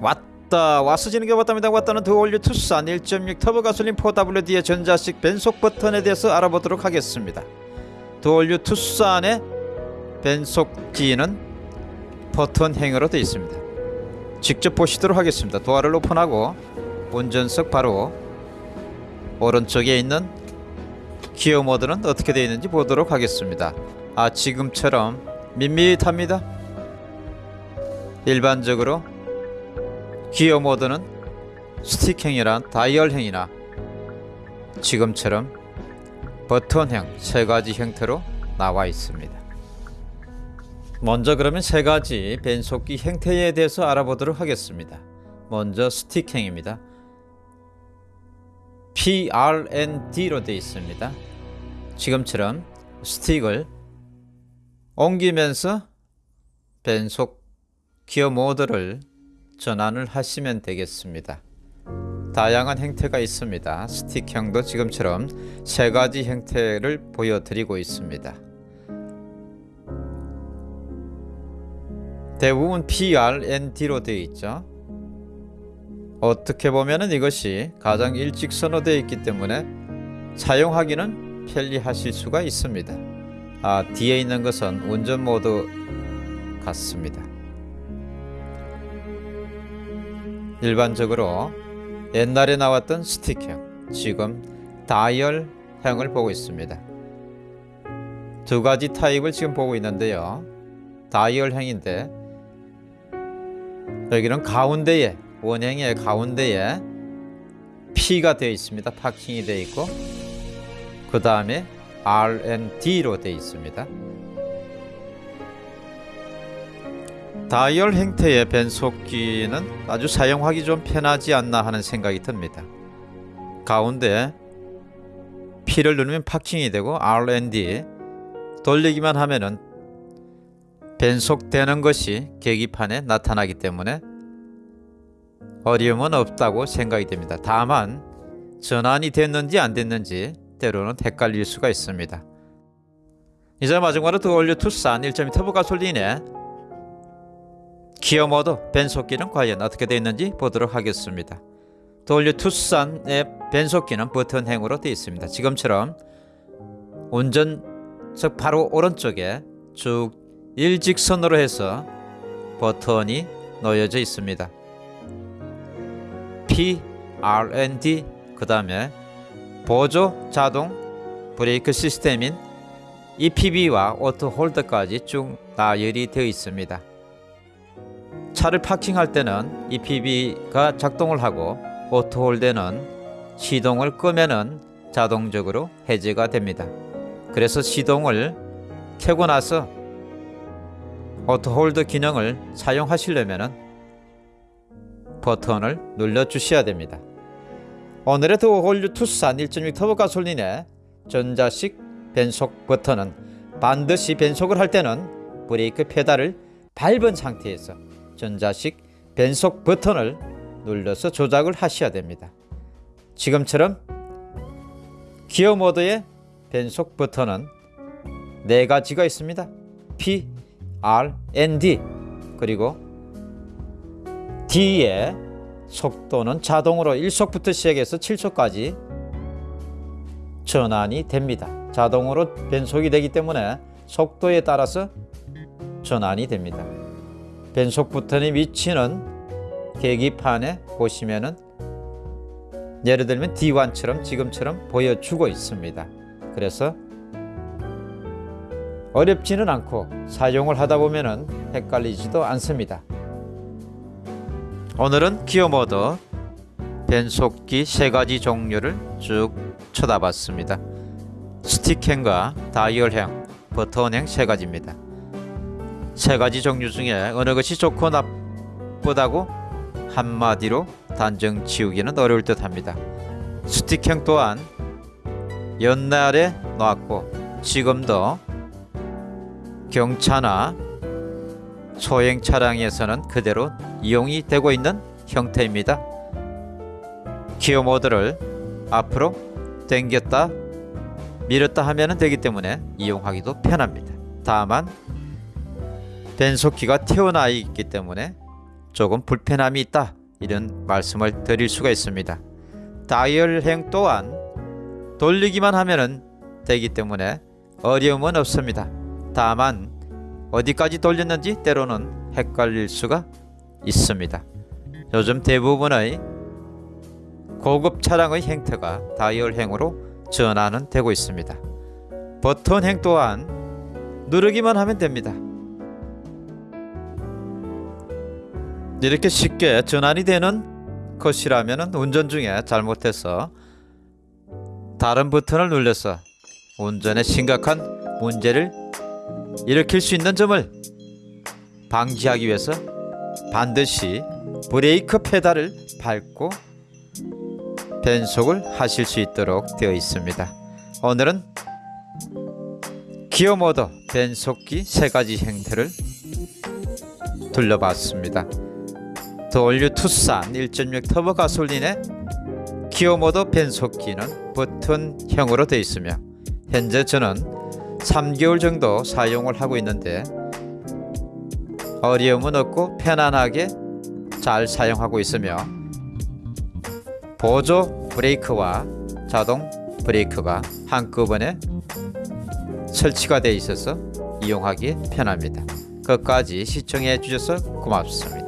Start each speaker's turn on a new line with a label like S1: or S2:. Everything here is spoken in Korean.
S1: 왔다 와스지는 게 왔답니다. 왔다는 The All New 투싼 1.6 터보 가솔린 4WD의 전자식 변속 버튼에 대해서 알아보도록 하겠습니다. The All New 투싼의 변속기는 버튼형으로 되어 있습니다. 직접 보시도록 하겠습니다. 도어를 오픈하고 운전석 바로 오른쪽에 있는 기어 모드는 어떻게 되어 있는지 보도록 하겠습니다. 아 지금처럼 밋밋합니다. 일반적으로 기어 모드는 스틱행이나 다이얼행이나 지금처럼 버튼형 세 가지 형태로 나와 있습니다. 먼저 그러면 세 가지 변속기 형태에 대해서 알아보도록 하겠습니다. 먼저 스틱행입니다. PRND로 되어 있습니다. 지금처럼 스틱을 옮기면서 변속 기어 모드를 전환을 하시면 되겠습니다. 다양한 형태가 있습니다. 스틱형도 지금처럼 세 가지 형태를 보여드리고 있습니다. 대부분 PRND로 되어 있죠. 어떻게 보면 이것이 가장 일직선으로 되어 있기 때문에 사용하기는 편리하실 수가 있습니다. 아, 뒤에 있는 것은 운전 모드 같습니다. 일반적으로 옛날에 나왔던 스틱형, 지금 다이얼형을 보고 있습니다. 두 가지 타입을 지금 보고 있는데요. 다이얼형인데 여기는 가운데에 원형의 가운데에 P가 되어 있습니다. 파킹이 되어 있고 그 다음에 R&D로 되어 있습니다. 다이얼 형태의 변속기는 아주 사용하기 좀 편하지 않나 하는 생각이 듭니다. 가운데 P를 누르면 파킹이 되고 R&D 돌리기만 하면은 변속되는 것이 계기판에 나타나기 때문에 어려움은 없다고 생각이 됩니다. 다만 전환이 됐는지 안 됐는지 때로는 헷갈릴 수가 있습니다. 이제 마지막으로 더 올려 투싼 1.2 터보 가솔린의 기어 모드 변속기는 과연 어떻게 되어 있는지 보도록 하겠습니다. 더 올려 투싼의 변속기는 버튼행으로 되어 있습니다. 지금처럼 운전석 바로 오른쪽에 쭉 일직선으로 해서 버튼이 놓여져 있습니다. P, R, N, D 그 다음에 보조 자동 브레이크 시스템인 EPB와 auto holder까지 쭉 나열이 되어 있습니다. 차를 파킹할 때는 EPB가 작동을 하고 auto holder는 시동을 끄면은 자동적으로 해제가 됩니다. 그래서 시동을 켜고 나서 auto holder 기능을 사용하시려면 버튼을 눌러 주셔야 됩니다. 오늘의 The All New 투싼 1.6 터보 가솔린의 전자식 변속 버튼은 반드시 변속을 할 때는 브레이크 페달을 밟은 상태에서 전자식 변속 버튼을 눌러서 조작을 하셔야 됩니다. 지금처럼 기어 모드의 변속 버튼은 네 가지가 있습니다. P, R, N, D 그리고 D의 속도는 자동으로 1속부터 시작해서 7속까지 전환이 됩니다. 자동으로 변속이 되기 때문에 속도에 따라서 전환이 됩니다. 변속 버튼의 위치는 계기판에 보시면은 예를 들면 D1처럼 지금처럼 보여주고 있습니다. 그래서 어렵지는 않고 사용을 하다 보면은 헷갈리지도 않습니다. 오늘은 기어 모드 변속기 세 가지 종류를 쭉 쳐다봤습니다. 스틱행과 다이얼행, 버튼행 세 가지입니다. 세 가지 종류 중에 어느 것이 좋고 나쁘다고 한마디로 단정 지우기는 어려울 듯 합니다. 스틱행 또한 옛날에 나왔고 지금도 경차나 소형 차량에서는 그대로 이용이 되고 있는 형태입니다. 기어 모드를 앞으로 당겼다 밀었다 하면 되기 때문에 이용하기도 편합니다. 다만 변속기가 튀어나와 있기 때문에 조금 불편함이 있다 이런 말씀을 드릴 수가 있습니다. 다이얼행 또한 돌리기만 하면은 되기 때문에 어려움은 없습니다. 다만 어디까지 돌렸는지 때로는 헷갈릴 수가 있습니다. 요즘 대부분의 고급 차량의 행태가 다이얼행으로 전환은 되고 있습니다. 버튼행 또한 누르기만 하면 됩니다. 이렇게 쉽게 전환이 되는 것이라면 운전 중에 잘못해서 다른 버튼을 눌려서 운전에 심각한 문제를 일으킬 수 있는 점을 방지하기 위해서 반드시 브레이크 페달을 밟고 변속을 하실 수 있도록 되어 있습니다. 오늘은 기어 모드 변속기 세 가지 형태를 둘러봤습니다. The All New 투싼 1.6 터보 가솔린의 기어 모드 변속기는 버튼형으로 되어 있으며 현재 저는 3개월 정도 사용을 하고 있는데 어려움은 없고 편안하게 잘 사용하고 있으며 보조 브레이크와 자동 브레이크가 한꺼번에 설치가 되어 있어서 이용하기 편합니다. 끝까지 시청해 주셔서 고맙습니다.